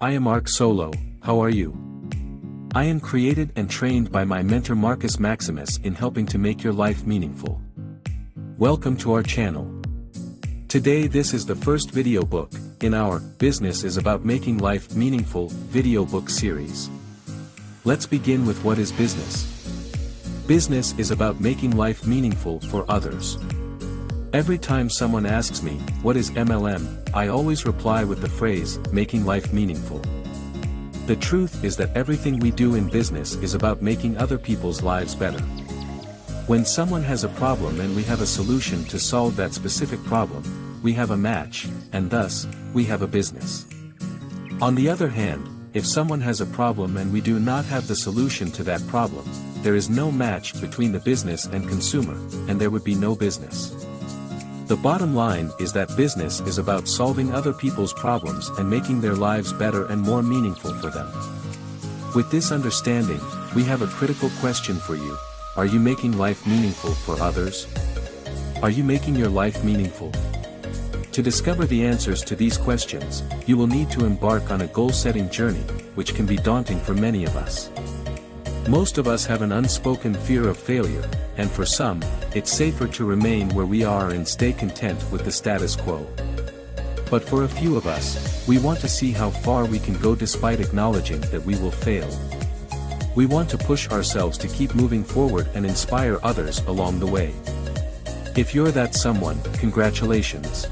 I am Ark Solo, how are you? I am created and trained by my mentor Marcus Maximus in helping to make your life meaningful. Welcome to our channel. Today this is the first video book, in our, business is about making life meaningful, video book series. Let's begin with what is business. Business is about making life meaningful for others. Every time someone asks me, what is MLM, I always reply with the phrase, making life meaningful. The truth is that everything we do in business is about making other people's lives better. When someone has a problem and we have a solution to solve that specific problem, we have a match, and thus, we have a business. On the other hand, if someone has a problem and we do not have the solution to that problem, there is no match between the business and consumer, and there would be no business. The bottom line is that business is about solving other people's problems and making their lives better and more meaningful for them. With this understanding, we have a critical question for you, are you making life meaningful for others? Are you making your life meaningful? To discover the answers to these questions, you will need to embark on a goal-setting journey, which can be daunting for many of us. Most of us have an unspoken fear of failure, and for some, it's safer to remain where we are and stay content with the status quo. But for a few of us, we want to see how far we can go despite acknowledging that we will fail. We want to push ourselves to keep moving forward and inspire others along the way. If you're that someone, congratulations.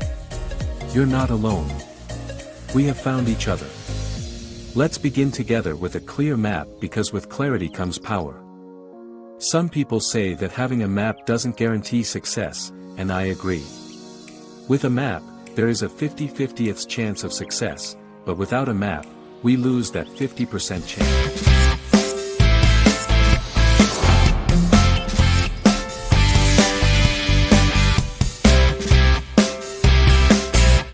You're not alone. We have found each other. Let's begin together with a clear map because with clarity comes power. Some people say that having a map doesn't guarantee success, and I agree. With a map, there is a 50-50th chance of success, but without a map, we lose that 50% chance.